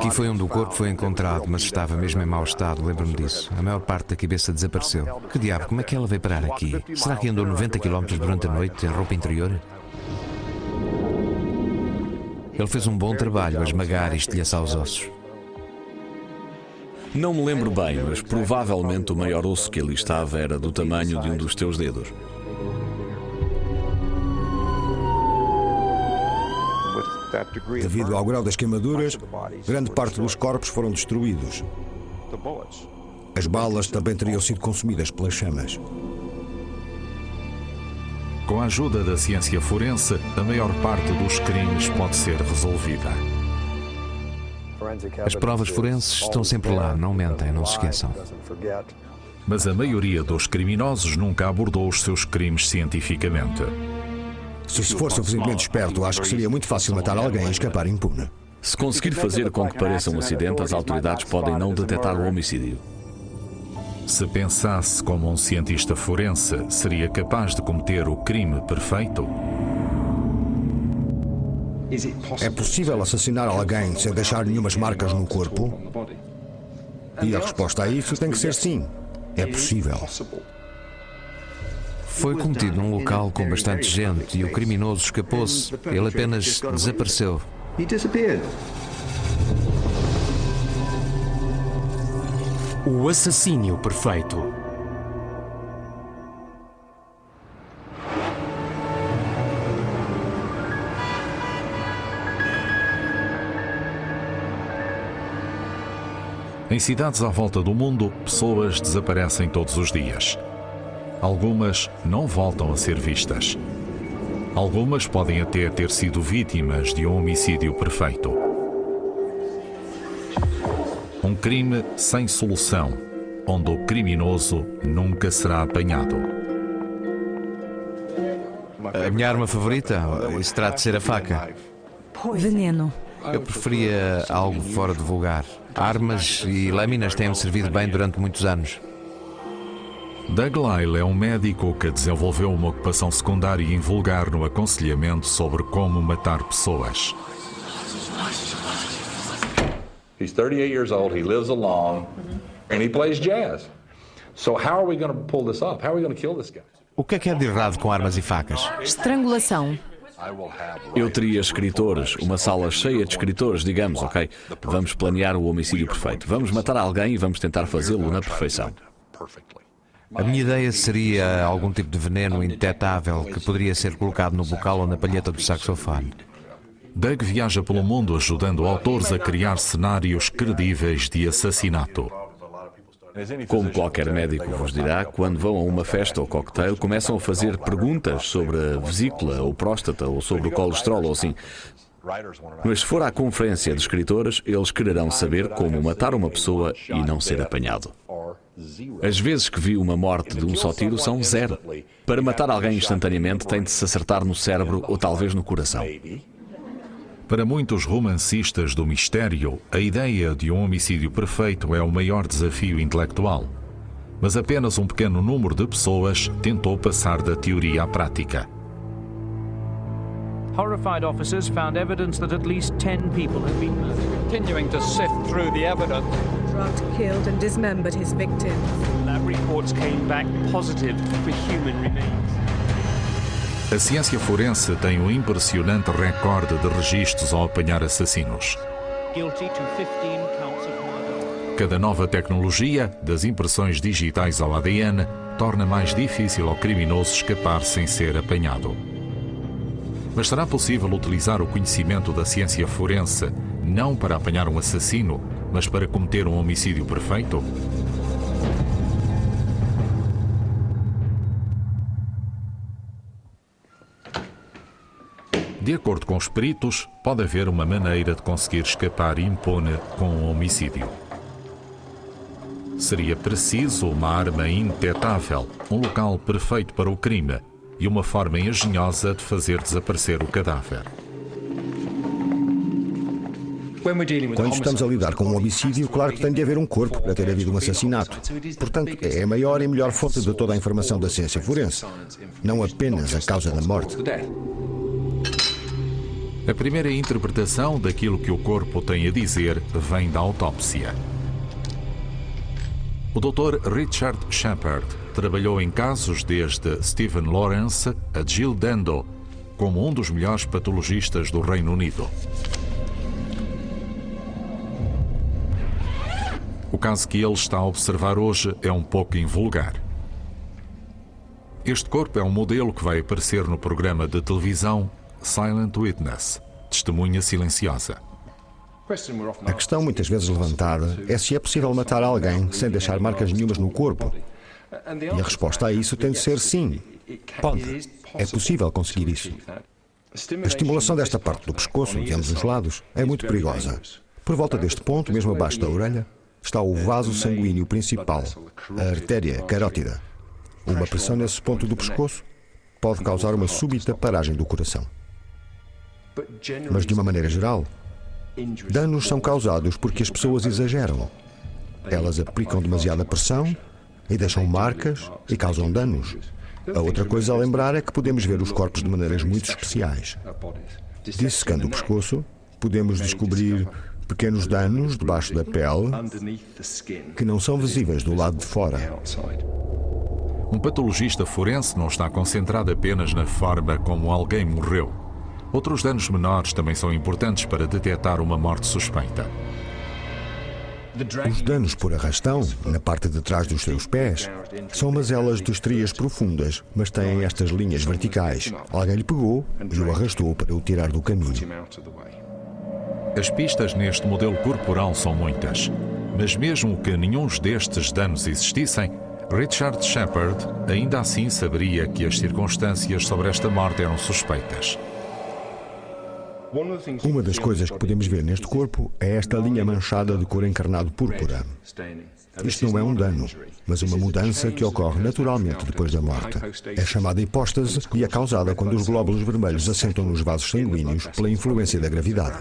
Aqui foi onde o corpo foi encontrado, mas estava mesmo em mau estado, lembro-me disso. A maior parte da cabeça desapareceu. Que diabo, como é que ela veio parar aqui? Será que andou 90 km durante a noite em roupa interior? Ele fez um bom trabalho a esmagar e estilhaçar os ossos. Não me lembro bem, mas provavelmente o maior osso que ali estava era do tamanho de um dos teus dedos. Devido ao grau das queimaduras, grande parte dos corpos foram destruídos. As balas também teriam sido consumidas pelas chamas. Com a ajuda da ciência forense, a maior parte dos crimes pode ser resolvida. As provas forenses estão sempre lá, não mentem, não se esqueçam. Mas a maioria dos criminosos nunca abordou os seus crimes cientificamente. Se se for suficientemente esperto, acho que seria muito fácil matar alguém e escapar impune. Se conseguir fazer com que pareça um acidente, as autoridades podem não detectar o homicídio. Se pensasse como um cientista forense, seria capaz de cometer o crime perfeito? É possível assassinar alguém sem deixar nenhumas marcas no corpo? E a resposta a isso tem que ser sim. É possível. Foi cometido num local com bastante gente e o criminoso escapou-se. Ele apenas desapareceu. O assassínio perfeito. Em cidades à volta do mundo, pessoas desaparecem todos os dias. Algumas não voltam a ser vistas. Algumas podem até ter sido vítimas de um homicídio perfeito. Um crime sem solução, onde o criminoso nunca será apanhado. A minha arma favorita? Isso terá de ser a faca. Veneno. Eu preferia algo fora de vulgar. Armas e lâminas têm-me servido bem durante muitos anos. Doug Lyle é um médico que desenvolveu uma ocupação secundária e invulgar no aconselhamento sobre como matar pessoas. He's 38 years old, he lives alone, and he plays jazz. So how are we going to pull this off? How are we going to kill this guy? O que é que é de errado com armas e facas? Estrangulação. Eu teria escritores, uma sala cheia de escritores, digamos, ok? Vamos planear o homicídio perfeito. Vamos matar alguém e vamos tentar fazê-lo na perfeição. A minha ideia seria algum tipo de veneno indetetável que poderia ser colocado no bocal ou na palheta do saxofone. Doug viaja pelo mundo ajudando autores a criar cenários credíveis de assassinato. Como qualquer médico vos dirá, quando vão a uma festa ou cocktail, começam a fazer perguntas sobre a vesícula ou próstata ou sobre o colesterol ou assim. Mas se for à conferência de escritores, eles quererão saber como matar uma pessoa e não ser apanhado. As vezes que vi uma morte de um só tiro são zero. Para matar alguém instantaneamente tem de se acertar no cérebro ou talvez no coração. Para muitos romancistas do mistério, a ideia de um homicídio perfeito é o maior desafio intelectual. Mas apenas um pequeno número de pessoas tentou passar da teoria à prática. Horrified officers found evidence that at least 10 people had been murdered. Continuing to sift through the evidence. Drugged, killed and dismembered his victims. Lab reports came back positive for human remains. A ciência forense tem um impressionante recorde de registros ao apanhar assassinos. Guilty to 15 counts of murder. Cada nova tecnologia, das impressões digitais ao ADN, torna mais difícil ao criminoso escapar sem ser apanhado. Mas será possível utilizar o conhecimento da ciência forense não para apanhar um assassino, mas para cometer um homicídio perfeito? De acordo com os peritos, pode haver uma maneira de conseguir escapar impune com um homicídio. Seria preciso uma arma indetetável, um local perfeito para o crime e uma forma engenhosa de fazer desaparecer o cadáver. Quando estamos a lidar com um homicídio, claro que tem de haver um corpo para ter havido um assassinato. Portanto, é a maior e melhor fonte de toda a informação da ciência forense, não apenas a causa da morte. A primeira interpretação daquilo que o corpo tem a dizer vem da autópsia. O Dr. Richard Shepard trabalhou em casos desde Stephen Lawrence a Jill Dando, como um dos melhores patologistas do Reino Unido. O caso que ele está a observar hoje é um pouco invulgar. Este corpo é um modelo que vai aparecer no programa de televisão Silent Witness Testemunha Silenciosa. A questão muitas vezes levantada é se é possível matar alguém sem deixar marcas nenhumas no corpo. E a resposta a isso tem de ser sim. Pode. É possível conseguir isso. A estimulação desta parte do pescoço, de ambos os lados, é muito perigosa. Por volta deste ponto, mesmo abaixo da orelha, está o vaso sanguíneo principal, a artéria carótida. Uma pressão nesse ponto do pescoço pode causar uma súbita paragem do coração. Mas, de uma maneira geral, danos são causados porque as pessoas exageram. Elas aplicam demasiada pressão e deixam marcas e causam danos. A outra coisa a lembrar é que podemos ver os corpos de maneiras muito especiais. Dissecando o pescoço, podemos descobrir pequenos danos debaixo da pele que não são visíveis do lado de fora. Um patologista forense não está concentrado apenas na forma como alguém morreu. Outros danos menores também são importantes para detectar uma morte suspeita. Os danos por arrastão, na parte de trás dos seus pés, são mazelas de estrias profundas, mas têm estas linhas verticais. Alguém lhe pegou e o arrastou para o tirar do caminho. As pistas neste modelo corporal são muitas, mas mesmo que nenhum destes danos existissem, Richard Shepard ainda assim saberia que as circunstâncias sobre esta morte eram suspeitas. Uma das coisas que podemos ver neste corpo é esta linha manchada de cor encarnado púrpura. Isto não é um dano, mas uma mudança que ocorre naturalmente depois da morte. É chamada hipóstase e é causada quando os glóbulos vermelhos assentam nos vasos sanguíneos pela influência da gravidade.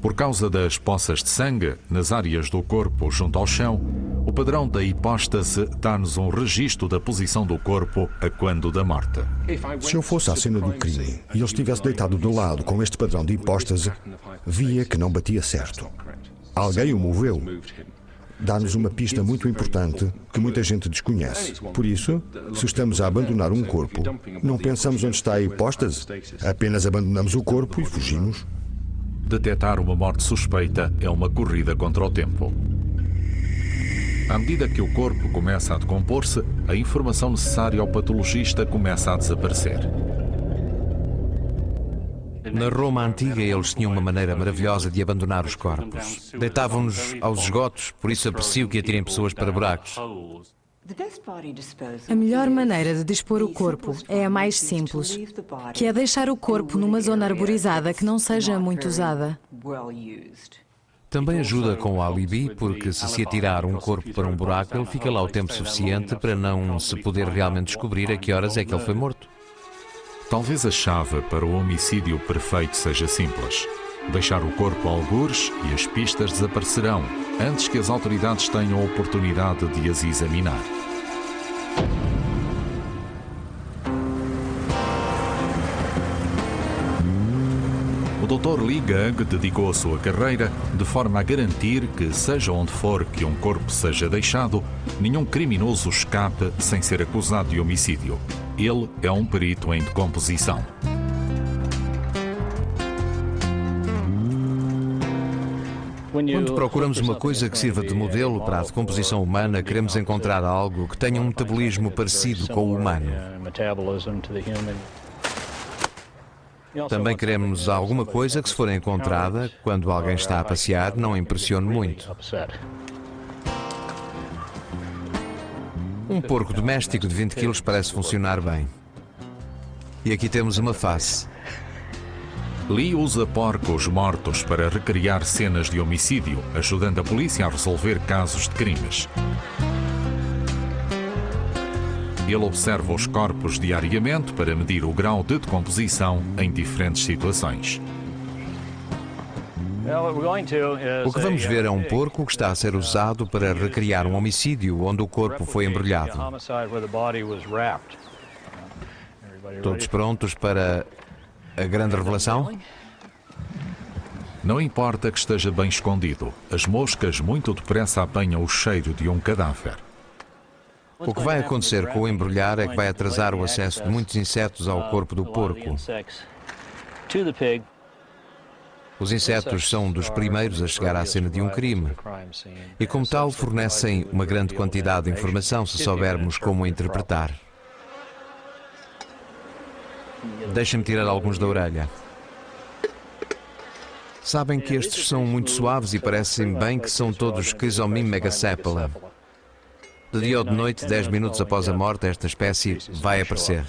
Por causa das poças de sangue nas áreas do corpo junto ao chão, o padrão da hipóstase dá-nos um registro da posição do corpo a quando da morte. Se eu fosse à cena do crime e ele estivesse deitado do lado com este padrão de hipóstase, via que não batia certo. Alguém o moveu. Dá-nos uma pista muito importante que muita gente desconhece. Por isso, se estamos a abandonar um corpo, não pensamos onde está a hipóstase, apenas abandonamos o corpo e fugimos. Detectar uma morte suspeita é uma corrida contra o tempo. À medida que o corpo começa a decompor-se, a informação necessária ao patologista começa a desaparecer. Na Roma antiga, eles tinham uma maneira maravilhosa de abandonar os corpos. Deitavam-nos aos esgotos, por isso aprecio que atirem pessoas para buracos. A melhor maneira de dispor o corpo é a mais simples, que é deixar o corpo numa zona arborizada que não seja muito usada. Também ajuda com o alibi, porque se se atirar um corpo para um buraco, ele fica lá o tempo suficiente para não se poder realmente descobrir a que horas é que ele foi morto. Talvez a chave para o homicídio perfeito seja simples. Deixar o corpo a algures e as pistas desaparecerão antes que as autoridades tenham a oportunidade de as examinar. O Dr. Lee Gug dedicou a sua carreira de forma a garantir que, seja onde for que um corpo seja deixado, nenhum criminoso escape sem ser acusado de homicídio. Ele é um perito em decomposição. Quando procuramos uma coisa que sirva de modelo para a decomposição humana, queremos encontrar algo que tenha um metabolismo parecido com o humano. Também queremos alguma coisa que, se for encontrada, quando alguém está a passear, não impressione muito. Um porco doméstico de 20 quilos parece funcionar bem. E aqui temos uma face. Lee usa porcos mortos para recriar cenas de homicídio, ajudando a polícia a resolver casos de crimes. Ele observa os corpos diariamente para medir o grau de decomposição em diferentes situações. O que vamos ver é um porco que está a ser usado para recriar um homicídio onde o corpo foi embrulhado. Todos prontos para a grande revelação? Não importa que esteja bem escondido, as moscas muito depressa apanham o cheiro de um cadáver. O que vai acontecer com o embrulhar é que vai atrasar o acesso de muitos insetos ao corpo do porco. Os insetos são dos primeiros a chegar à cena de um crime e, como tal, fornecem uma grande quantidade de informação se soubermos como a interpretar. Deixa-me tirar alguns da orelha. Sabem que estes são muito suaves e parecem bem que são todos Chrysomym megacephala. De dia ou de noite, 10 minutos após a morte, esta espécie vai aparecer.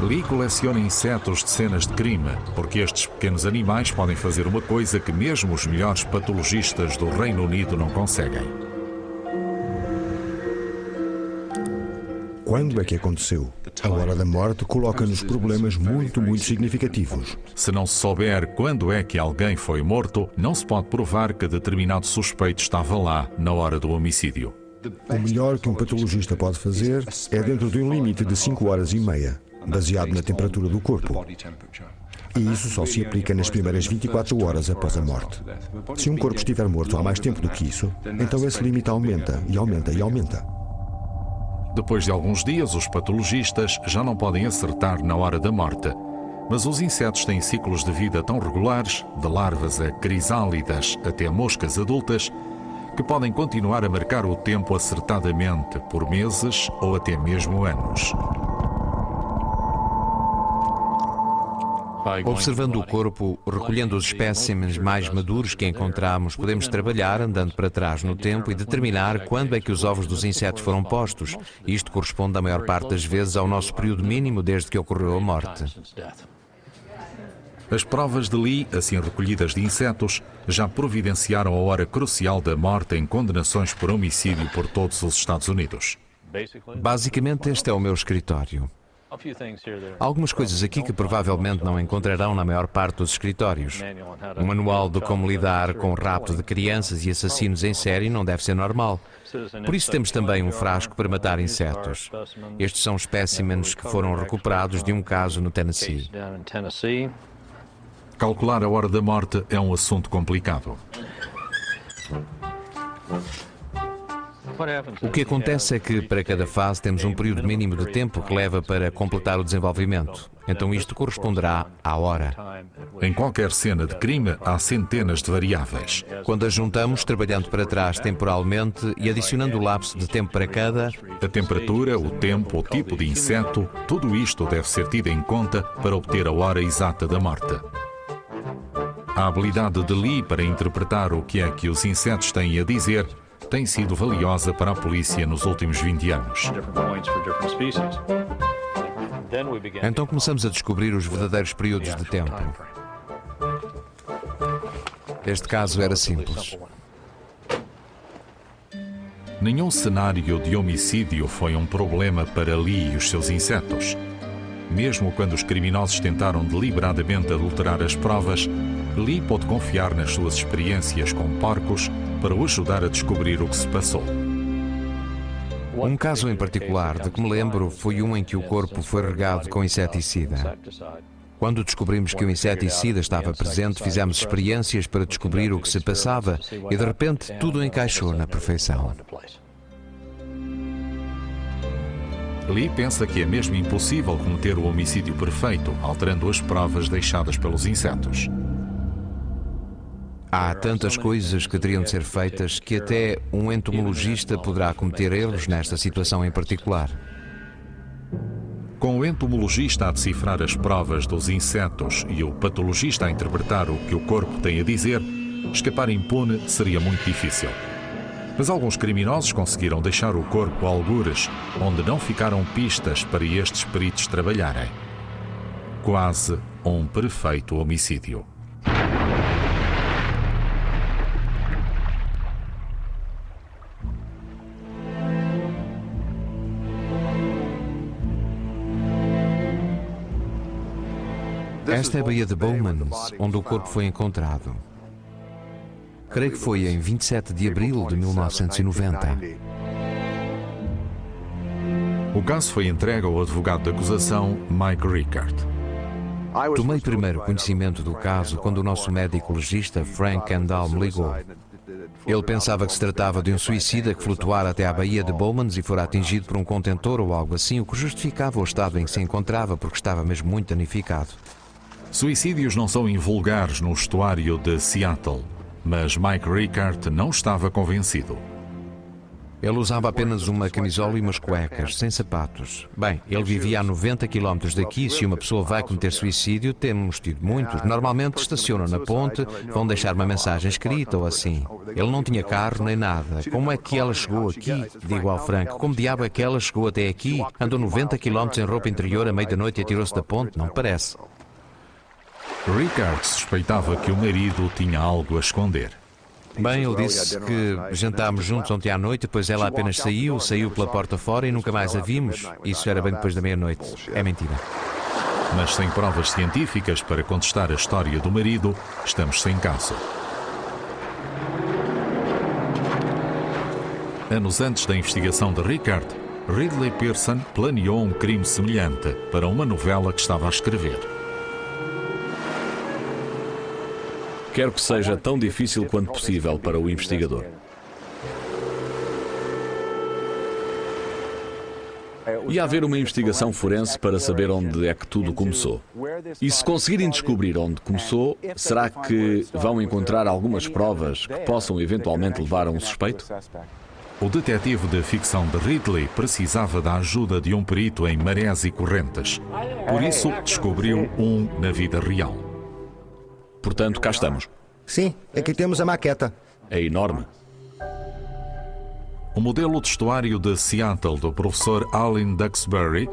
Lee coleciona insetos de cenas de crime, porque estes pequenos animais podem fazer uma coisa que mesmo os melhores patologistas do Reino Unido não conseguem. Quando é que aconteceu? A hora da morte coloca-nos problemas muito, muito significativos. Se não se souber quando é que alguém foi morto, não se pode provar que determinado suspeito estava lá na hora do homicídio. O melhor que um patologista pode fazer é dentro de um limite de 5 horas e meia baseado na temperatura do corpo. E isso só se aplica nas primeiras 24 horas após a morte. Se um corpo estiver morto há mais tempo do que isso, então esse limite aumenta e aumenta e aumenta. Depois de alguns dias, os patologistas já não podem acertar na hora da morte. Mas os insetos têm ciclos de vida tão regulares, de larvas a crisálidas até moscas adultas, que podem continuar a marcar o tempo acertadamente por meses ou até mesmo anos. Observando o corpo, recolhendo os espécimes mais maduros que encontramos, podemos trabalhar andando para trás no tempo e determinar quando é que os ovos dos insetos foram postos. Isto corresponde, a maior parte das vezes, ao nosso período mínimo desde que ocorreu a morte. As provas de Lee, assim recolhidas de insetos, já providenciaram a hora crucial da morte em condenações por homicídio por todos os Estados Unidos. Basicamente, este é o meu escritório. Há algumas coisas aqui que provavelmente não encontrarão na maior parte dos escritórios. Um manual de como lidar com o rapto de crianças e assassinos em série não deve ser normal. Por isso temos também um frasco para matar insetos. Estes são espécimens que foram recuperados de um caso no Tennessee. Calcular a hora da morte é um assunto complicado. O que acontece é que para cada fase temos um período mínimo de tempo que leva para completar o desenvolvimento. Então isto corresponderá à hora. Em qualquer cena de crime há centenas de variáveis. Quando as juntamos, trabalhando para trás temporalmente e adicionando o lapso de tempo para cada, a temperatura, o tempo, o tipo de inseto, tudo isto deve ser tido em conta para obter a hora exata da morte. A habilidade de Lee para interpretar o que é que os insetos têm a dizer tem sido valiosa para a polícia nos últimos 20 anos. Então começamos a descobrir os verdadeiros períodos de tempo. Este caso era simples. Nenhum cenário de homicídio foi um problema para Lee e os seus insetos. Mesmo quando os criminosos tentaram deliberadamente adulterar as provas, Lee pôde confiar nas suas experiências com porcos para o ajudar a descobrir o que se passou. Um caso em particular de que me lembro foi um em que o corpo foi regado com inseticida. Quando descobrimos que o inseticida estava presente, fizemos experiências para descobrir o que se passava e de repente tudo encaixou na perfeição. Lee pensa que é mesmo impossível cometer o homicídio perfeito, alterando as provas deixadas pelos insetos. Há tantas coisas que teriam de ser feitas que até um entomologista poderá cometer erros nesta situação em particular. Com o entomologista a decifrar as provas dos insetos e o patologista a interpretar o que o corpo tem a dizer, escapar impune seria muito difícil. Mas alguns criminosos conseguiram deixar o corpo a algures, onde não ficaram pistas para estes peritos trabalharem. Quase um perfeito homicídio. Esta é a Baía de Bowmans, onde o corpo foi encontrado. Creio que foi em 27 de abril de 1990. O caso foi entregue ao advogado de acusação, Mike Rickard. Tomei primeiro conhecimento do caso quando o nosso médico legista, Frank Kendall, me ligou. Ele pensava que se tratava de um suicida que flutuara até à Baía de Bowmans e fora atingido por um contentor ou algo assim, o que justificava o estado em que se encontrava, porque estava mesmo muito danificado. Suicídios não são invulgares no estuário de Seattle, mas Mike Rickard não estava convencido. Ele usava apenas uma camisola e umas cuecas, sem sapatos. Bem, ele vivia a 90 quilómetros daqui. Se uma pessoa vai cometer suicídio, temos tido muitos. Normalmente estacionam na ponte, vão deixar uma mensagem escrita ou assim. Ele não tinha carro nem nada. Como é que ela chegou aqui? Digo ao Franco, como diabo é que ela chegou até aqui? Andou 90 quilómetros em roupa interior à meia da noite e atirou-se da ponte? Não parece. Richard suspeitava que o marido tinha algo a esconder. Bem, ele disse que jantámos juntos ontem à noite, depois ela apenas saiu, saiu pela porta fora e nunca mais a vimos. Isso era bem depois da meia-noite. É mentira. Mas sem provas científicas para contestar a história do marido, estamos sem caso. Anos antes da investigação de Richard, Ridley Pearson planeou um crime semelhante para uma novela que estava a escrever. Quero que seja tão difícil quanto possível para o investigador. E haver uma investigação forense para saber onde é que tudo começou. E se conseguirem descobrir onde começou, será que vão encontrar algumas provas que possam eventualmente levar a um suspeito? O detetive de ficção de Ridley precisava da ajuda de um perito em marés e correntes. Por isso, descobriu um na vida real. Portanto, cá estamos. Sim, aqui temos a maqueta. É enorme. O modelo de estuário de Seattle do professor Alan Duxbury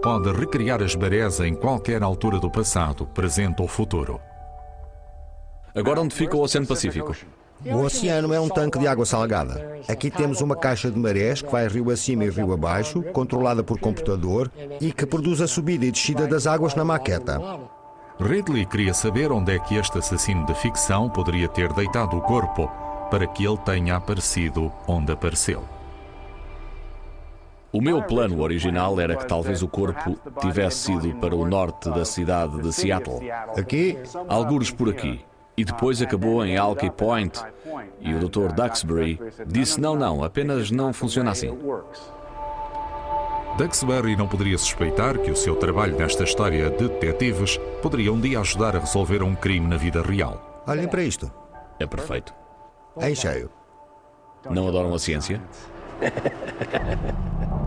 pode recriar as marés em qualquer altura do passado, presente ou futuro. Agora onde fica o Oceano Pacífico? O oceano é um tanque de água salgada. Aqui temos uma caixa de marés que vai rio acima e rio abaixo, controlada por computador e que produz a subida e descida das águas na maqueta. Ridley queria saber onde é que este assassino de ficção poderia ter deitado o corpo para que ele tenha aparecido onde apareceu. O meu plano original era que talvez o corpo tivesse sido para o norte da cidade de Seattle. Aqui? Algures por aqui. E depois acabou em Alki Point. E o Dr. Duxbury disse: não, não, apenas não funciona assim. Duxbury não poderia suspeitar que o seu trabalho nesta história de detetives poderia um dia ajudar a resolver um crime na vida real. Olhem para isto. É perfeito. Em cheio. Não adoram a ciência?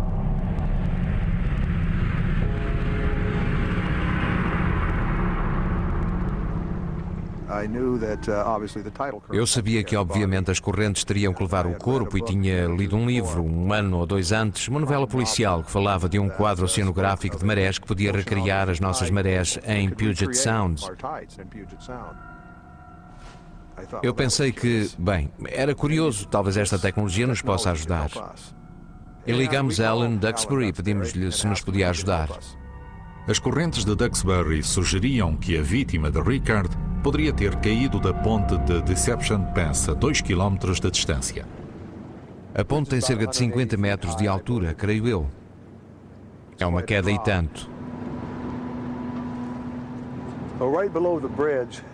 Eu sabia que, obviamente, as correntes teriam que levar o corpo e tinha lido um livro, um ano ou dois antes, uma novela policial que falava de um quadro oceanográfico de marés que podia recriar as nossas marés em Puget Sound. Eu pensei que, bem, era curioso, talvez esta tecnologia nos possa ajudar. E ligamos a Alan Duxbury e pedimos-lhe se nos podia ajudar. As correntes de Duxbury sugeriam que a vítima de Ricard poderia ter caído da ponte de Deception Pass a 2 km de distância. A ponte tem cerca de 50 metros de altura, creio eu. É uma queda e tanto.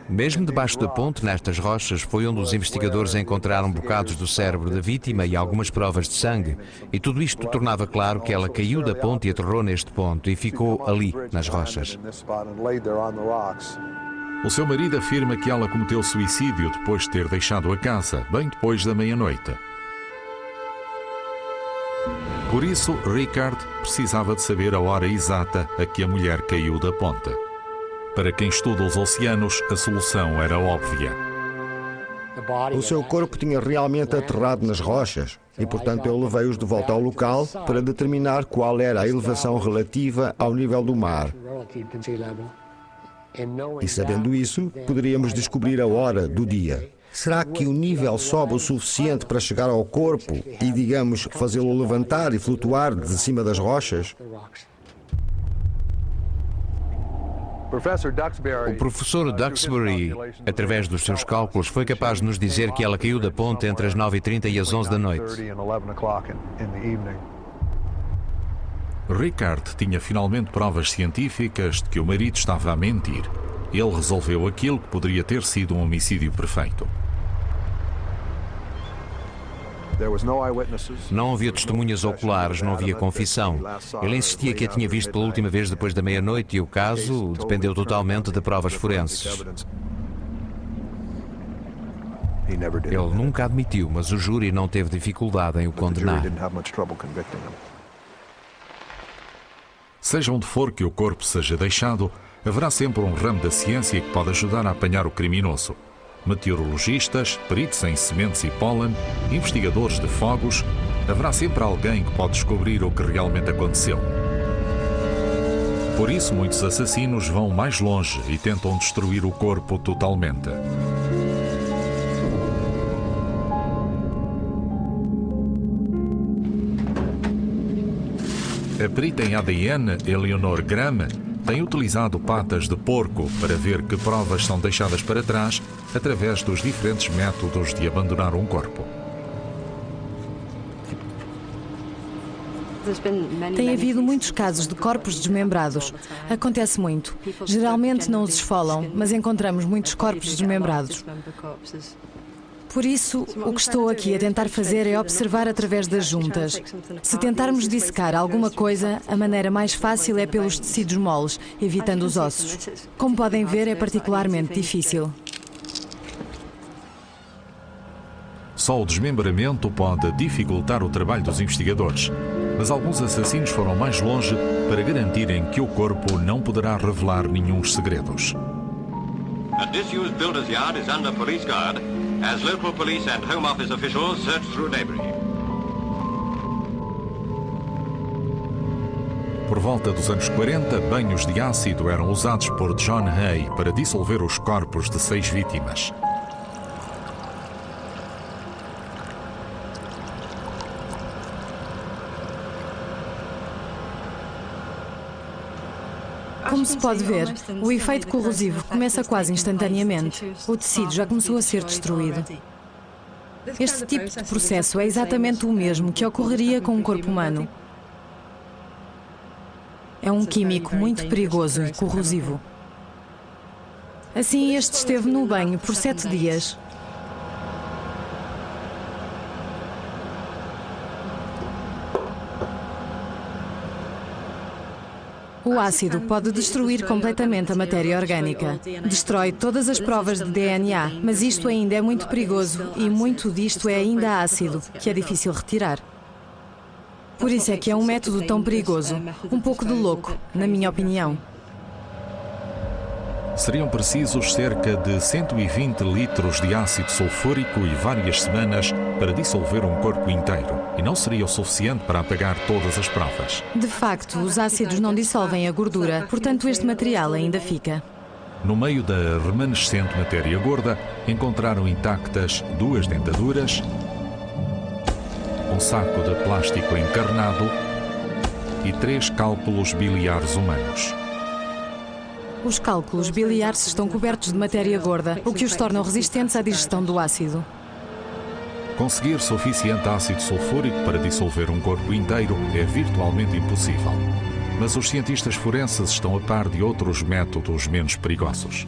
Mesmo debaixo da ponte, nestas rochas, foi onde os investigadores encontraram bocados do cérebro da vítima e algumas provas de sangue. E tudo isto tornava claro que ela caiu da ponte e aterrou neste ponto e ficou ali, nas rochas. O seu marido afirma que ela cometeu suicídio depois de ter deixado a casa, bem depois da meia-noite. Por isso, Richard precisava de saber a hora exata a que a mulher caiu da ponte. Para quem estuda os oceanos, a solução era óbvia. O seu corpo tinha realmente aterrado nas rochas e, portanto, eu levei-os de volta ao local para determinar qual era a elevação relativa ao nível do mar. E sabendo isso, poderíamos descobrir a hora do dia. Será que o nível sobe o suficiente para chegar ao corpo e, digamos, fazê-lo levantar e flutuar de cima das rochas? O professor Duxbury, através dos seus cálculos, foi capaz de nos dizer que ela caiu da ponte entre as 9h30 e as 11 da noite. Ricard tinha finalmente provas científicas de que o marido estava a mentir. Ele resolveu aquilo que poderia ter sido um homicídio perfeito. Não havia testemunhas oculares, não havia confissão. Ele insistia que a tinha visto pela última vez depois da meia-noite e o caso dependeu totalmente de provas forenses. Ele nunca admitiu, mas o júri não teve dificuldade em o condenar. Seja onde for que o corpo seja deixado, haverá sempre um ramo da ciência que pode ajudar a apanhar o criminoso meteorologistas, peritos em sementes e pólen, investigadores de fogos, haverá sempre alguém que pode descobrir o que realmente aconteceu. Por isso, muitos assassinos vão mais longe e tentam destruir o corpo totalmente. A perita em ADN, Eleanor Graham, tem utilizado patas de porco para ver que provas são deixadas para trás através dos diferentes métodos de abandonar um corpo. Tem havido muitos casos de corpos desmembrados. Acontece muito. Geralmente não os esfolam, mas encontramos muitos corpos desmembrados. Por isso, o que estou aqui a tentar fazer é observar através das juntas. Se tentarmos dissecar alguma coisa, a maneira mais fácil é pelos tecidos moles, evitando os ossos. Como podem ver, é particularmente difícil. Só o desmembramento pode dificultar o trabalho dos investigadores, mas alguns assassinos foram mais longe para garantirem que o corpo não poderá revelar nenhum segredos. A disused builder's yard is under police guard as local police and Home Office officials search through debris. Por volta dos anos 40, banhos de ácido eram usados por John Hay para dissolver os corpos de seis vítimas. Como se pode ver, o efeito corrosivo começa quase instantaneamente. O tecido já começou a ser destruído. Este tipo de processo é exatamente o mesmo que ocorreria com um corpo humano. É um químico muito perigoso e corrosivo. Assim, este esteve no banho por sete dias. O ácido pode destruir completamente a matéria orgânica. Destrói todas as provas de DNA, mas isto ainda é muito perigoso e muito disto é ainda ácido, que é difícil retirar. Por isso é que é um método tão perigoso, um pouco de louco, na minha opinião. Seriam precisos cerca de 120 litros de ácido sulfúrico e várias semanas para dissolver um corpo inteiro. E não seria o suficiente para apagar todas as provas. De facto, os ácidos não dissolvem a gordura, portanto, este material ainda fica. No meio da remanescente matéria gorda, encontraram intactas duas dentaduras, um saco de plástico encarnado e três cálculos biliares humanos. Os cálculos biliares estão cobertos de matéria gorda, o que os torna resistentes à digestão do ácido. Conseguir suficiente ácido sulfúrico para dissolver um corpo inteiro é virtualmente impossível. Mas os cientistas forenses estão a par de outros métodos menos perigosos.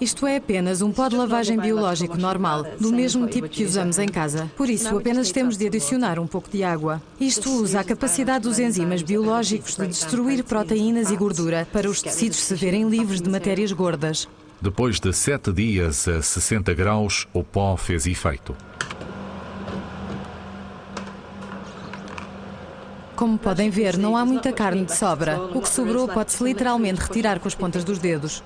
Isto é apenas um pó de lavagem biológico normal, do mesmo tipo que usamos em casa. Por isso, apenas temos de adicionar um pouco de água. Isto usa a capacidade dos enzimas biológicos de destruir proteínas e gordura para os tecidos se verem livres de matérias gordas. Depois de sete dias a 60 graus, o pó fez efeito. Como podem ver, não há muita carne de sobra. O que sobrou pode-se literalmente retirar com as pontas dos dedos.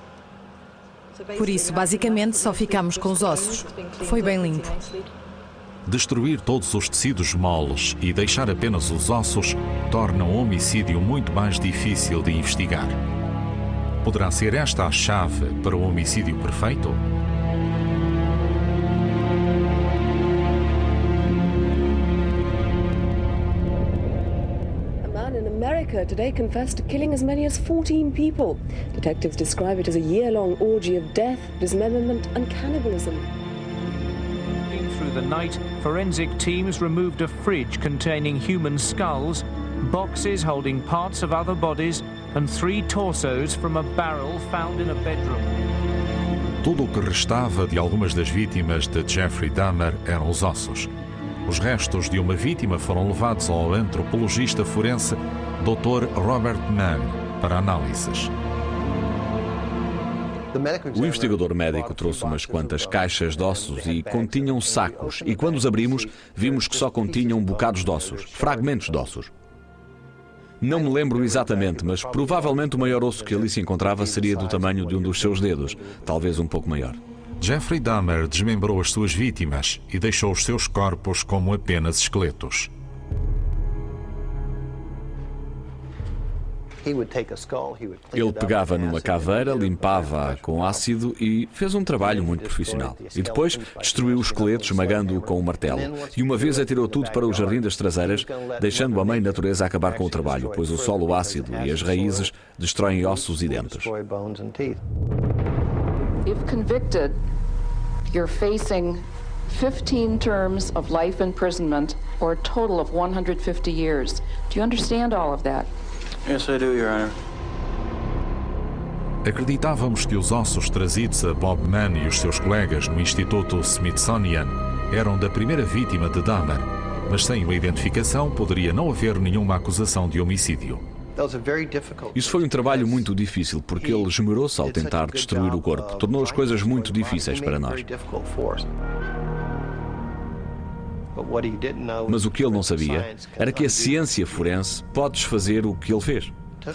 Por isso, basicamente, só ficamos com os ossos. Foi bem limpo. Destruir todos os tecidos moles e deixar apenas os ossos torna um homicídio muito mais difícil de investigar. Poderá ser esta a chave para o homicídio perfeito? America today confessed to killing as many as 14 people. Detectives describe it as a year-long orgy of death, dismemberment and cannibalism. Through the night, forensic teams removed a fridge containing human skulls, boxes holding parts of other bodies and three torsos from a barrel found in a bedroom. Tudo o que restava de algumas das vítimas de Jeffrey Dahmer eram os ossos. Os restos de uma vítima foram levados ao antropologista forense Dr. Robert Mann para análises. O investigador médico trouxe umas quantas caixas de ossos e continham sacos, e quando os abrimos, vimos que só continham bocados de ossos, fragmentos de ossos. Não me lembro exatamente, mas provavelmente o maior osso que ali se encontrava seria do tamanho de um dos seus dedos, talvez um pouco maior. Jeffrey Dahmer desmembrou as suas vítimas e deixou os seus corpos como apenas esqueletos. Ele pegava numa caveira, limpava-a com ácido e fez um trabalho muito profissional. E depois destruiu o esqueleto esmagando-o com um martelo. E uma vez atirou tudo para o jardim das traseiras, deixando a mãe natureza acabar com o trabalho, pois o solo ácido e as raízes destroem ossos e dentes. If convicted, you're facing 15 terms of life imprisonment or a total of 150 years. Do you understand all of that? Yes, I do, Your Honor. Acreditávamos que os ossos trazidos a Bob Mann e os seus colegas no Instituto Smithsonian eram da primeira vítima de Dahmer, mas sem uma identificação poderia não haver nenhuma acusação de homicídio. Isso foi um trabalho muito difícil porque ele esmerou-se ao tentar destruir o corpo. Tornou as coisas muito difíceis para nós. Mas o que ele não sabia era que a ciência forense pode desfazer o que ele fez.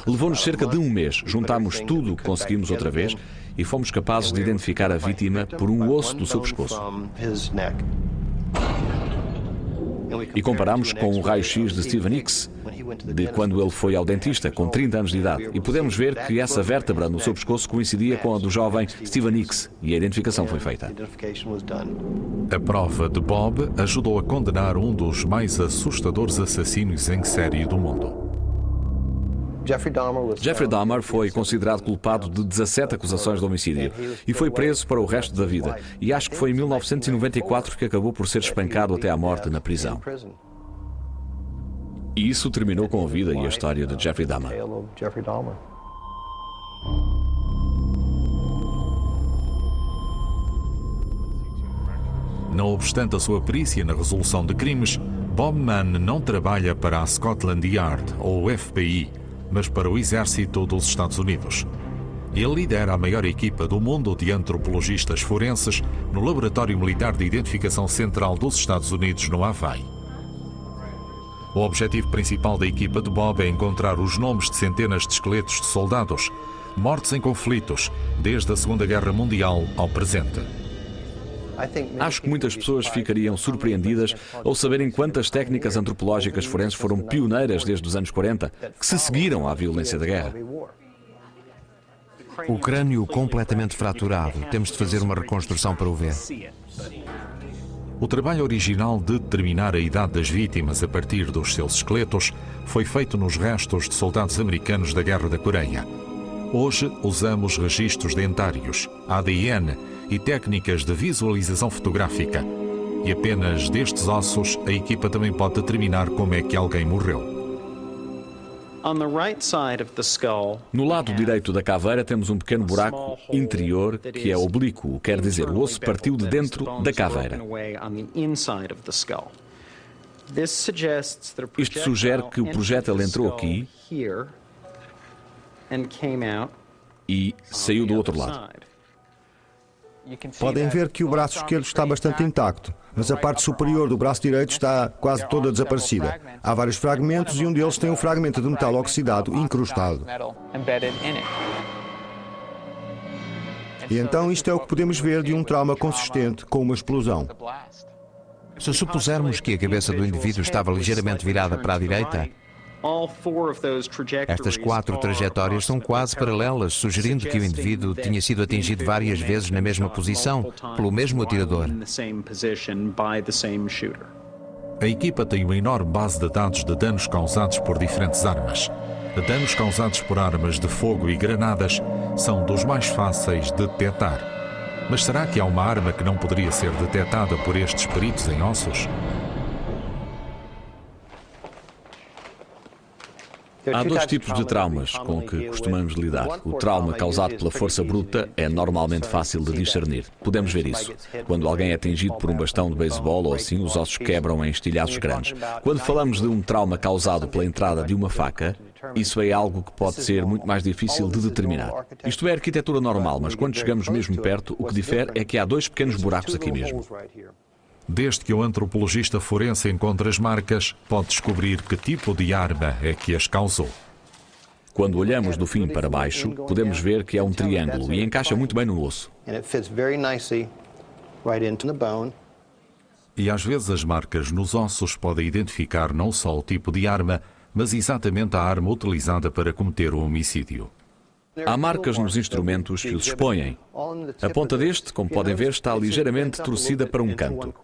Levou-nos cerca de um mês, juntámos tudo o que conseguimos outra vez e fomos capazes de identificar a vítima por um osso do seu pescoço. E comparamos com o raio-x de Steven Hicks, de quando ele foi ao dentista, com 30 anos de idade, e podemos ver que essa vértebra no seu pescoço coincidia com a do jovem Steven Hicks, e a identificação foi feita. A prova de Bob ajudou a condenar um dos mais assustadores assassinos em série do mundo. Jeffrey Dahmer foi considerado culpado de 17 acusações de homicídio e foi preso para o resto da vida. E acho que foi em 1994 que acabou por ser espancado até à morte na prisão. E isso terminou com a vida e a história de Jeffrey Dahmer. Não obstante a sua perícia na resolução de crimes, Bob Mann não trabalha para a Scotland Yard ou FBI, mas para o Exército dos Estados Unidos. Ele lidera a maior equipa do mundo de antropologistas forenses no Laboratório Militar de Identificação Central dos Estados Unidos, no Havaí. O objetivo principal da equipa de Bob é encontrar os nomes de centenas de esqueletos de soldados mortos em conflitos, desde a Segunda Guerra Mundial ao presente. Acho que muitas pessoas ficariam surpreendidas ao saberem quantas técnicas antropológicas forenses foram pioneiras desde os anos 40, que se seguiram à violência da guerra. O crânio completamente fraturado. Temos de fazer uma reconstrução para o ver. O trabalho original de determinar a idade das vítimas a partir dos seus esqueletos foi feito nos restos de soldados americanos da Guerra da Coreia. Hoje usamos registros dentários, ADN e técnicas de visualização fotográfica. E apenas destes ossos a equipa também pode determinar como é que alguém morreu. No lado direito da caveira temos um pequeno buraco interior que é oblíquo, quer dizer, o osso partiu de dentro da caveira. Isto sugere que o projétil entrou aqui e saiu do outro lado. Podem ver que o braço esquerdo está bastante intacto, mas a parte superior do braço direito está quase toda desaparecida. Há vários fragmentos e um deles tem um fragmento de metal oxidado incrustado. E então isto é o que podemos ver de um trauma consistente com uma explosão. Se supusermos que a cabeça do indivíduo estava ligeiramente virada para a direita, estas quatro trajetórias são quase paralelas, sugerindo que o indivíduo tinha sido atingido várias vezes na mesma posição pelo mesmo atirador. A equipa tem uma enorme base de dados de danos causados por diferentes armas. Danos causados por armas de fogo e granadas são dos mais fáceis de detectar. Mas será que há uma arma que não poderia ser detectada por estes peritos em ossos? Há dois tipos de traumas com que costumamos lidar. O trauma causado pela força bruta é normalmente fácil de discernir. Podemos ver isso. Quando alguém é atingido por um bastão de beisebol ou assim, os ossos quebram em estilhaços grandes. Quando falamos de um trauma causado pela entrada de uma faca, isso é algo que pode ser muito mais difícil de determinar. Isto é arquitetura normal, mas quando chegamos mesmo perto, o que difere é que há dois pequenos buracos aqui mesmo. Desde que o antropologista forense encontra as marcas, pode descobrir que tipo de arma é que as causou. Quando olhamos do fim para baixo, podemos ver que é um triângulo e encaixa muito bem no osso. E às vezes as marcas nos ossos podem identificar não só o tipo de arma, mas exatamente a arma utilizada para cometer o homicídio. Há marcas nos instrumentos que os expõem. A ponta deste, como podem ver, está ligeiramente torcida para um canto.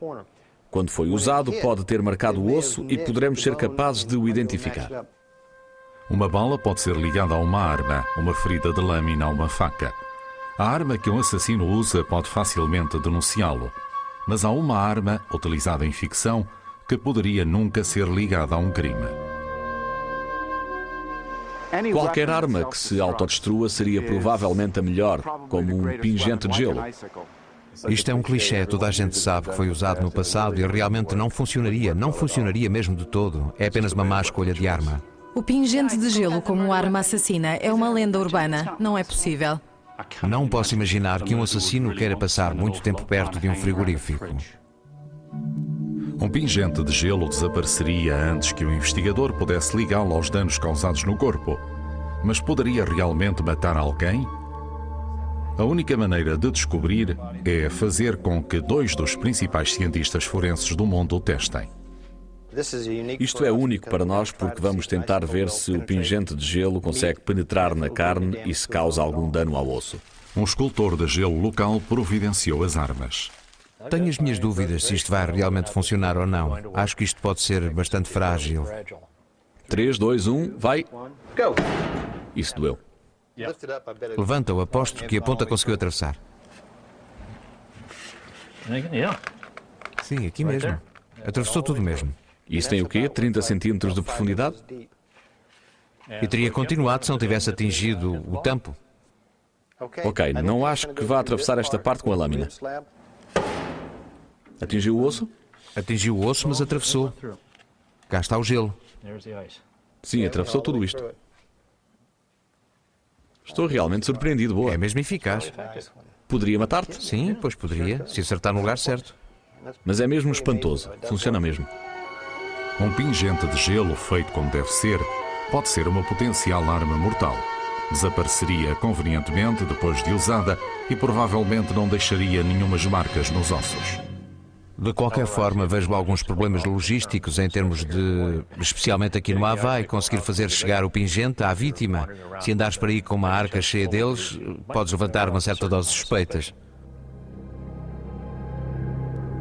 Quando foi usado, pode ter marcado o osso e poderemos ser capazes de o identificar. Uma bala pode ser ligada a uma arma, uma ferida de lâmina a uma faca. A arma que um assassino usa pode facilmente denunciá-lo, mas há uma arma, utilizada em ficção, que poderia nunca ser ligada a um crime. Qualquer arma que se autodestrua seria provavelmente a melhor, como um pingente de gelo. Isto é um clichê, toda a gente sabe que foi usado no passado e realmente não funcionaria, não funcionaria mesmo de todo. É apenas uma má escolha de arma. O pingente de gelo como arma assassina é uma lenda urbana, não é possível. Não posso imaginar que um assassino queira passar muito tempo perto de um frigorífico. Um pingente de gelo desapareceria antes que o investigador pudesse ligá-lo aos danos causados no corpo. Mas poderia realmente matar alguém? A única maneira de descobrir é fazer com que dois dos principais cientistas forenses do mundo o testem. Isto é único para nós porque vamos tentar ver se o pingente de gelo consegue penetrar na carne e se causa algum dano ao osso. Um escultor de gelo local providenciou as armas. Tenho as minhas dúvidas se isto vai realmente funcionar ou não. Acho que isto pode ser bastante frágil. 3, 2, 1, vai. Isso doeu. Levanta-o, aposto que a ponta conseguiu atravessar. Sim, aqui mesmo. Atravessou tudo mesmo. Isso tem o quê? 30 centímetros de profundidade? E teria continuado se não tivesse atingido o tampo. Ok, não acho que vá atravessar esta parte com a lâmina. Atingiu o osso? Atingiu o osso, mas atravessou. Cá está o gelo. Sim, atravessou tudo isto. Estou realmente surpreendido, boa. É mesmo eficaz. Poderia matar-te? Sim, pois poderia, se acertar no lugar certo. Mas é mesmo espantoso. Funciona mesmo. Um pingente de gelo feito como deve ser pode ser uma potencial arma mortal. Desapareceria convenientemente depois de usada e provavelmente não deixaria nenhumas marcas nos ossos. De qualquer forma, vejo alguns problemas logísticos em termos de, especialmente aqui no Havaí, conseguir fazer chegar o pingente à vítima. Se andares por aí com uma arca cheia deles, podes levantar uma certa dose de suspeitas.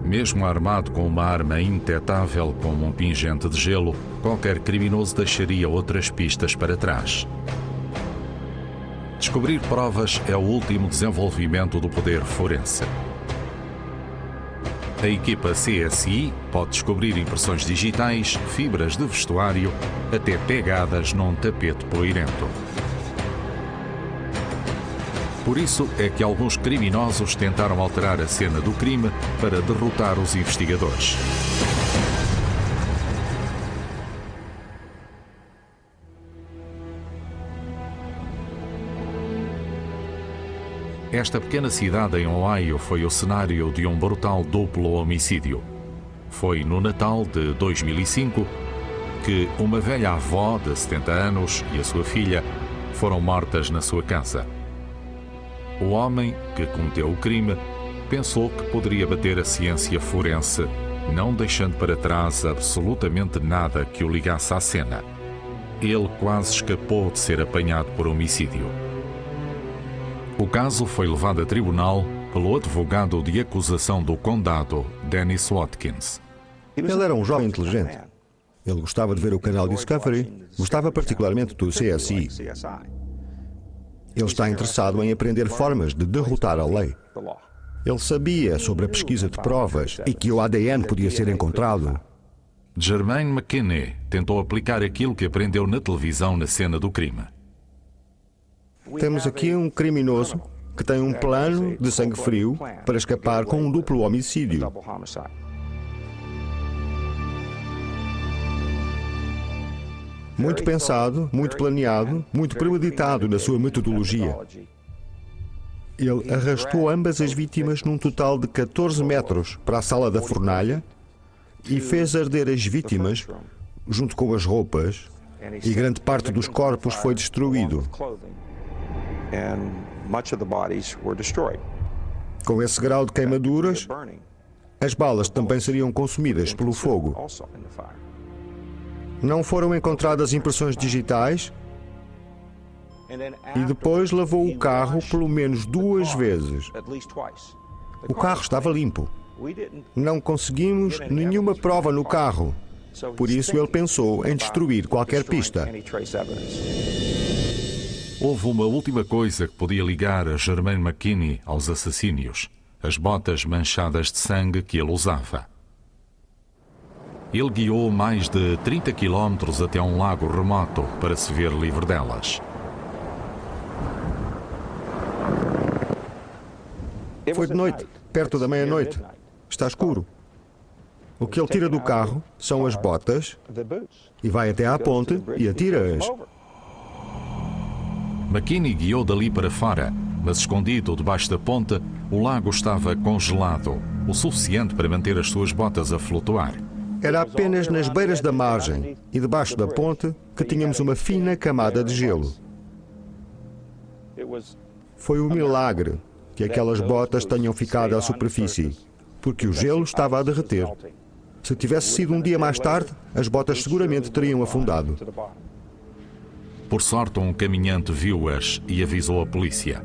Mesmo armado com uma arma indetetável como um pingente de gelo, qualquer criminoso deixaria outras pistas para trás. Descobrir provas é o último desenvolvimento do poder forense. A equipa CSI pode descobrir impressões digitais, fibras de vestuário, até pegadas num tapete poeirento. Por isso é que alguns criminosos tentaram alterar a cena do crime para derrotar os investigadores. Esta pequena cidade em Ohio foi o cenário de um brutal duplo homicídio. Foi no Natal de 2005 que uma velha avó de 70 anos e a sua filha foram mortas na sua casa. O homem que cometeu o crime pensou que poderia bater a ciência forense, não deixando para trás absolutamente nada que o ligasse à cena. Ele quase escapou de ser apanhado por homicídio. O caso foi levado a tribunal pelo advogado de acusação do condado, Dennis Watkins. Ele era um jovem inteligente. Ele gostava de ver o canal Discovery, gostava particularmente do CSI. Ele está interessado em aprender formas de derrotar a lei. Ele sabia sobre a pesquisa de provas e que o ADN podia ser encontrado. Germaine McKinney tentou aplicar aquilo que aprendeu na televisão na cena do crime. Temos aqui um criminoso que tem um plano de sangue frio para escapar com um duplo homicídio. Muito pensado, muito planeado, muito premeditado na sua metodologia. Ele arrastou ambas as vítimas num total de 14 metros para a sala da fornalha e fez arder as vítimas junto com as roupas e grande parte dos corpos foi destruído. Com esse grau de queimaduras, as balas também seriam consumidas pelo fogo. Não foram encontradas impressões digitais e depois lavou o carro pelo menos duas vezes. O carro estava limpo. Não conseguimos nenhuma prova no carro. Por isso ele pensou em destruir qualquer pista. Houve uma última coisa que podia ligar a Germaine McKinney aos assassínios: as botas manchadas de sangue que ele usava. Ele guiou mais de 30 quilómetros até um lago remoto para se ver livre delas. Foi de noite, perto da meia-noite. Está escuro. O que ele tira do carro são as botas e vai até à ponte e atira-as. McKinney guiou dali para fora, mas escondido debaixo da ponte, o lago estava congelado, o suficiente para manter as suas botas a flutuar. Era apenas nas beiras da margem e debaixo da ponte que tínhamos uma fina camada de gelo. Foi um milagre que aquelas botas tenham ficado à superfície, porque o gelo estava a derreter. Se tivesse sido um dia mais tarde, as botas seguramente teriam afundado. Por sorte, um caminhante viu-as e avisou a polícia.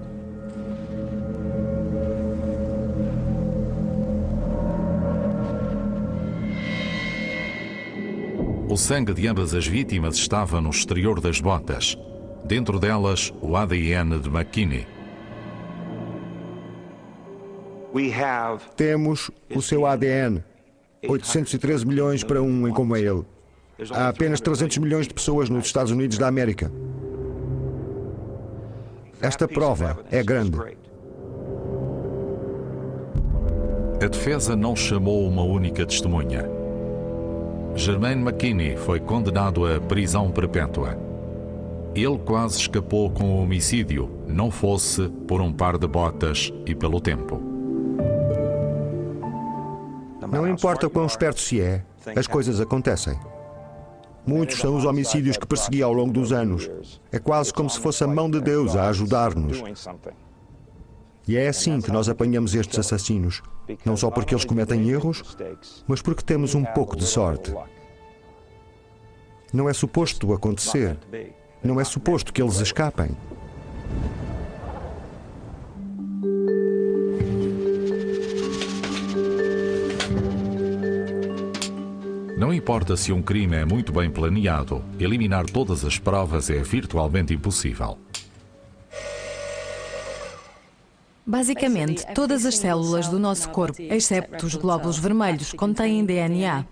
O sangue de ambas as vítimas estava no exterior das botas. Dentro delas, o ADN de McKinney. Temos o seu ADN. 813 milhões para um em como é ele. Há apenas 300 milhões de pessoas nos Estados Unidos da América. Esta prova é grande. A defesa não chamou uma única testemunha. Germaine McKinney foi condenado a prisão perpétua. Ele quase escapou com o homicídio, não fosse por um par de botas e pelo tempo. Não importa quão esperto se é, as coisas acontecem. Muitos são os homicídios que persegui ao longo dos anos. É quase como se fosse a mão de Deus a ajudar-nos. E é assim que nós apanhamos estes assassinos. Não só porque eles cometem erros, mas porque temos um pouco de sorte. Não é suposto acontecer. Não é suposto que eles escapem. Não importa se um crime é muito bem planeado, eliminar todas as provas é virtualmente impossível. Basicamente, todas as células do nosso corpo, exceto os glóbulos vermelhos, contêm DNA.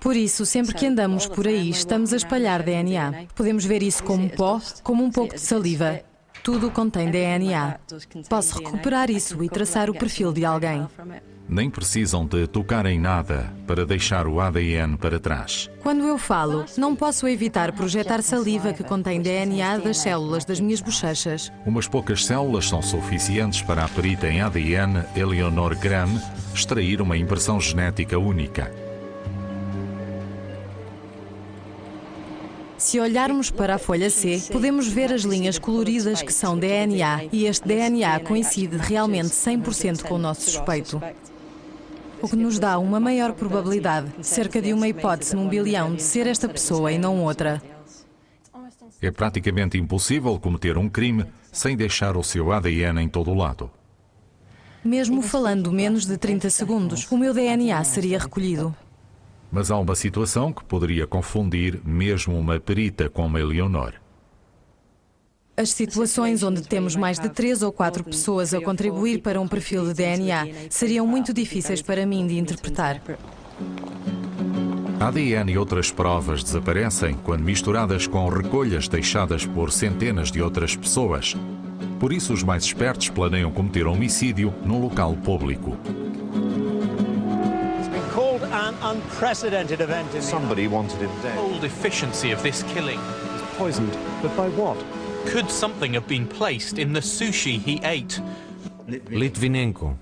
Por isso, sempre que andamos por aí, estamos a espalhar DNA. Podemos ver isso como pó, como um pouco de saliva. Tudo contém DNA. Posso recuperar isso e traçar o perfil de alguém nem precisam de tocar em nada para deixar o ADN para trás. Quando eu falo, não posso evitar projetar saliva que contém DNA das células das minhas bochechas. Umas poucas células são suficientes para a perita em ADN Eleonor Graham extrair uma impressão genética única. Se olharmos para a folha C, podemos ver as linhas coloridas que são DNA e este DNA coincide realmente 100% com o nosso suspeito o que nos dá uma maior probabilidade, cerca de uma hipótese num bilhão, de ser esta pessoa e não outra. É praticamente impossível cometer um crime sem deixar o seu ADN em todo o lado. Mesmo falando menos de 30 segundos, o meu DNA seria recolhido. Mas há uma situação que poderia confundir mesmo uma perita como a Eleonor. As situações onde temos mais de três ou quatro pessoas a contribuir para um perfil de DNA seriam muito difíceis para mim de interpretar. ADN e outras provas desaparecem quando misturadas com recolhas deixadas por centenas de outras pessoas. Por isso, os mais espertos planeiam cometer homicídio num local público. An unprecedented event in Somebody wanted him dead. The whole efficiency of this killing. He's poisoned, but by what? Could something have been placed in the sushi he ate? Litvinenko.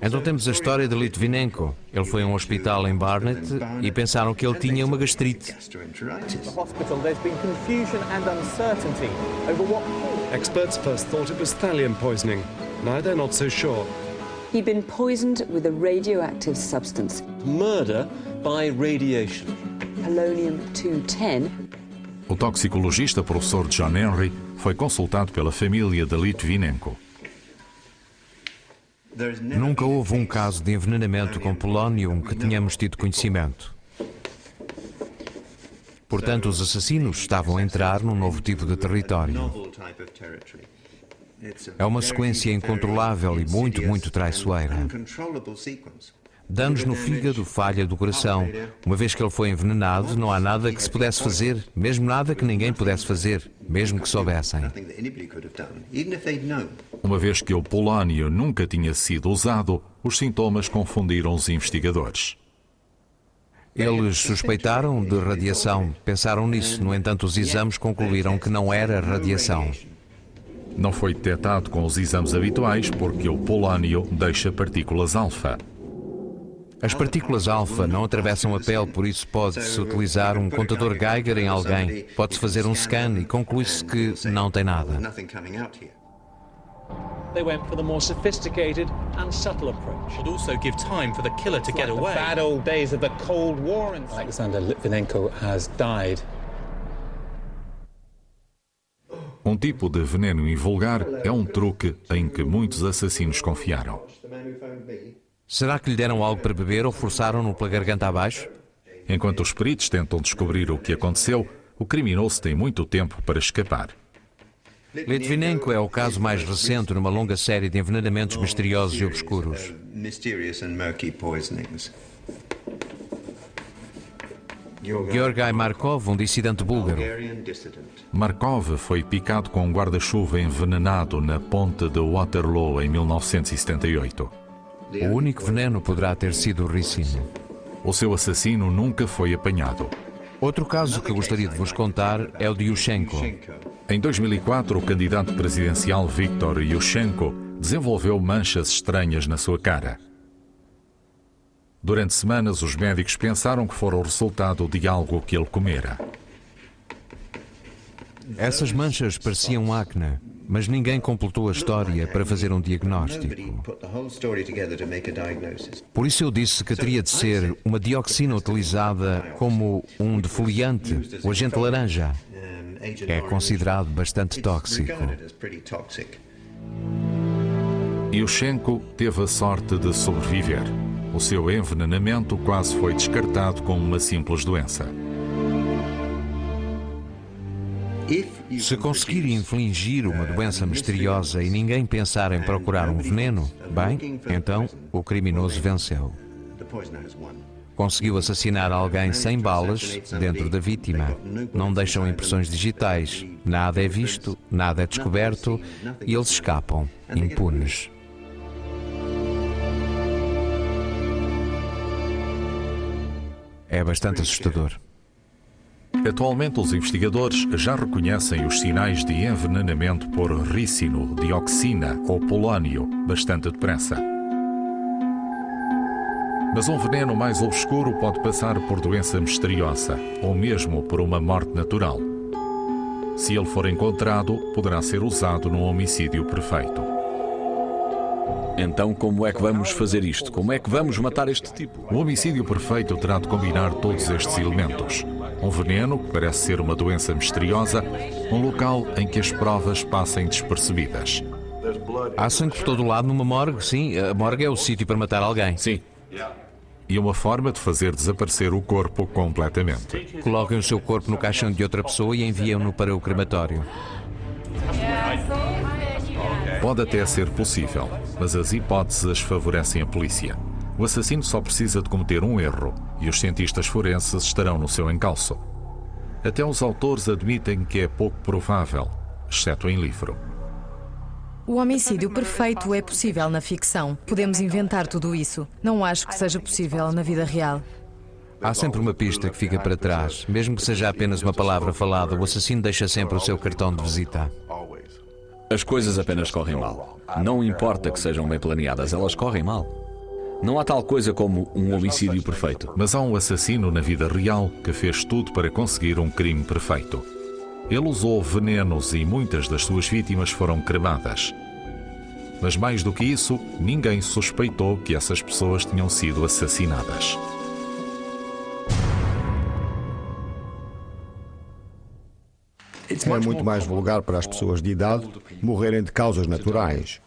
Então temos a história de Litvinenko. Ele foi a um hospital em Barnet e pensaram que ele tinha uma gastrite. Experts first thought it was thallium poisoning. Now they're not so sure. He'd been poisoned with a radioactive substance. Murder by radiation. Polonium-210. O toxicologista professor John Henry foi consultado pela família de Litvinenko. Nunca houve um caso de envenenamento com polónio que tenhamos tido conhecimento. Portanto, os assassinos estavam a entrar num novo tipo de território. É uma sequência incontrolável e muito, muito traiçoeira. Danos no fígado, falha do coração. Uma vez que ele foi envenenado, não há nada que se pudesse fazer, mesmo nada que ninguém pudesse fazer, mesmo que soubessem. Uma vez que o polónio nunca tinha sido usado, os sintomas confundiram os investigadores. Eles suspeitaram de radiação, pensaram nisso, no entanto, os exames concluíram que não era radiação. Não foi detectado com os exames habituais porque o polónio deixa partículas alfa. As partículas alfa não atravessam a pele, por isso pode-se utilizar um contador Geiger em alguém. Pode-se fazer um scan e conclui-se que não tem nada. They went for the more sophisticated and subtle approach. Would also give time for the killer to get away. The bad old days of the Cold War. Alexander Litvinenko has died. Um tipo de veneno invulgar é um truque em que muitos assassinos confiaram. Será que lhe deram algo para beber ou forçaram-no pela garganta abaixo? Enquanto os peritos tentam descobrir o que aconteceu, o criminoso tem muito tempo para escapar. Litvinenko é o caso mais recente numa longa série de envenenamentos misteriosos e obscuros. Georgai Markov, um dissidente búlgaro. Markov foi picado com um guarda-chuva envenenado na ponte de Waterloo em 1978. O único veneno poderá ter sido o ricino. O seu assassino nunca foi apanhado. Outro caso que gostaria de vos contar é o de Yushchenko. Em 2004, o candidato presidencial Viktor Yushchenko desenvolveu manchas estranhas na sua cara. Durante semanas, os médicos pensaram que fora o resultado de algo que ele comera. Essas manchas pareciam acne, mas ninguém completou a história para fazer um diagnóstico. Por isso eu disse que teria de ser uma dioxina utilizada como um defoliante, o agente laranja. É considerado bastante tóxico. Yushchenko teve a sorte de sobreviver. O seu envenenamento quase foi descartado como uma simples doença. Se conseguir infligir uma doença misteriosa e ninguém pensar em procurar um veneno, bem, então o criminoso venceu. Conseguiu assassinar alguém sem balas dentro da vítima. Não deixam impressões digitais. Nada é visto, nada é descoberto e eles escapam, impunes. É bastante assustador. Atualmente, os investigadores já reconhecem os sinais de envenenamento por ricino, dioxina ou polónio bastante depressa. Mas um veneno mais obscuro pode passar por doença misteriosa ou mesmo por uma morte natural. Se ele for encontrado, poderá ser usado num homicídio perfeito. Então, como é que vamos fazer isto? Como é que vamos matar este tipo? O homicídio perfeito terá de combinar todos estes elementos. Um veneno, que parece ser uma doença misteriosa, um local em que as provas passem despercebidas. Há sangue por todo lado numa morgue, sim. A morgue é o sítio para matar alguém. Sim. E uma forma de fazer desaparecer o corpo completamente. Coloquem o seu corpo no caixão de outra pessoa e enviam-no para o crematório. Pode até ser possível, mas as hipóteses favorecem a polícia. O assassino só precisa de cometer um erro e os cientistas forenses estarão no seu encalço. Até os autores admitem que é pouco provável, exceto em livro. O homicídio perfeito é possível na ficção. Podemos inventar tudo isso. Não acho que seja possível na vida real. Há sempre uma pista que fica para trás. Mesmo que seja apenas uma palavra falada, o assassino deixa sempre o seu cartão de visita. As coisas apenas correm mal. Não importa que sejam bem planeadas, elas correm mal. Não há tal coisa como um homicídio perfeito. Mas há um assassino na vida real que fez tudo para conseguir um crime perfeito. Ele usou venenos e muitas das suas vítimas foram cremadas. Mas mais do que isso, ninguém suspeitou que essas pessoas tinham sido assassinadas. É muito mais vulgar para as pessoas de idade morrerem de causas naturais.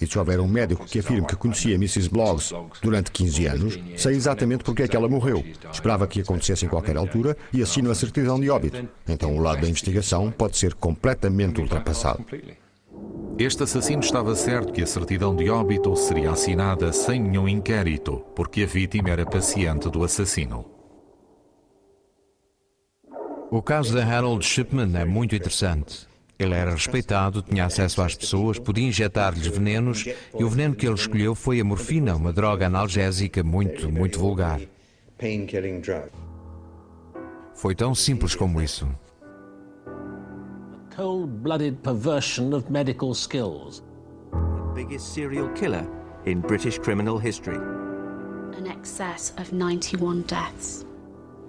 E se houver um médico que afirme que conhecia Mrs. Bloggs durante 15 anos, sei exatamente porque é que ela morreu. Esperava que acontecesse em qualquer altura e assino a certidão de óbito. Então o lado da investigação pode ser completamente ultrapassado. Este assassino estava certo que a certidão de óbito seria assinada sem nenhum inquérito, porque a vítima era paciente do assassino. O caso de Harold Shipman é muito interessante. Ele era respeitado, tinha acesso às pessoas, podia injetar-lhes venenos e o veneno que ele escolheu foi a morfina, uma droga analgésica muito, muito vulgar. Foi tão simples como isso. Cold-blooded perversion of medical skills. The biggest serial killer in British criminal history. An excess of 91 deaths.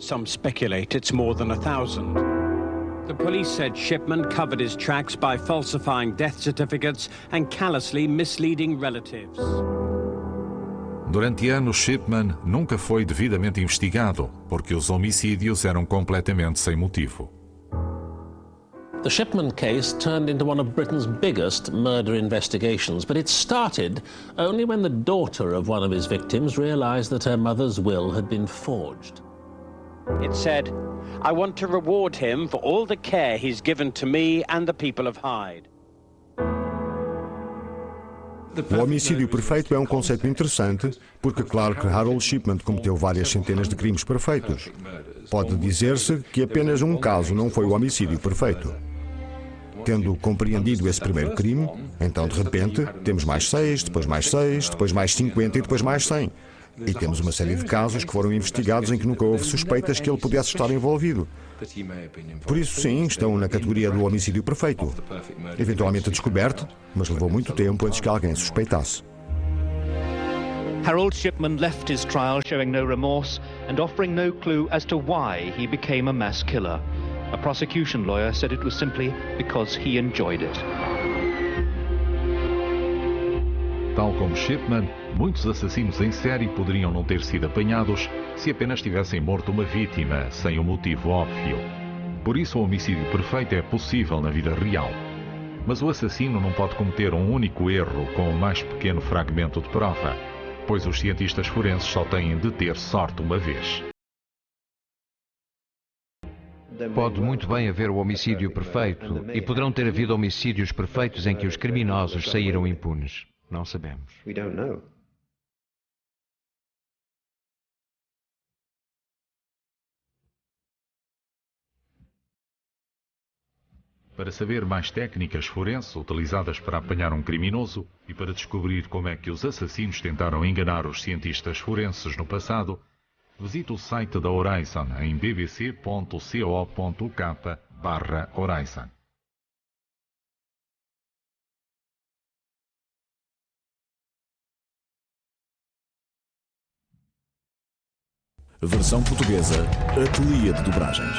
Some speculate it's more than a thousand. The police said Shipman covered his tracks by falsifying death certificates and callously misleading relatives. Durante anos, Shipman nunca foi devidamente investigado, porque os homicídios eram completamente sem motivo. The Shipman case turned into one of Britain's biggest murder investigations, but it started only when the daughter of one of his victims realized that her mother's will had been forged. It said, I want to reward him for all the care he's given to me and the people of Hyde. O homicídio perfeito é um conceito interessante, porque claro que Harold Shipman cometeu várias centenas de crimes perfeitos. Pode dizer-se que apenas um caso não foi o homicídio perfeito. Tendo compreendido esse primeiro crime, então de repente temos mais seis, depois mais seis, depois mais cinquenta e depois mais cem. E temos uma série de casos que foram investigados em que nunca houve suspeitas que ele pudesse estar envolvido. Por isso, sim, estão na categoria do homicídio perfeito. Eventualmente descoberto, mas levou muito tempo antes que alguém suspeitasse. Harold Shipman left his trial showing no remorse and offering no clue as to why he became a mass killer. A prosecution lawyer said it was simply because he enjoyed it. Tal como Shipman, muitos assassinos em série poderiam não ter sido apanhados se apenas tivessem morto uma vítima, sem um motivo óbvio. Por isso, o homicídio perfeito é possível na vida real. Mas o assassino não pode cometer um único erro com o mais pequeno fragmento de prova, pois os cientistas forenses só têm de ter sorte uma vez. Pode muito bem haver o homicídio perfeito, e poderão ter havido homicídios perfeitos em que os criminosos saíram impunes. Não sabemos. We don't know. Para saber mais técnicas forenses utilizadas para apanhar um criminoso e para descobrir como é que os assassinos tentaram enganar os cientistas forenses no passado, visite o site da Horizon em bbc.co.uk/horizon. Versão portuguesa, Ateliê de Dobragens.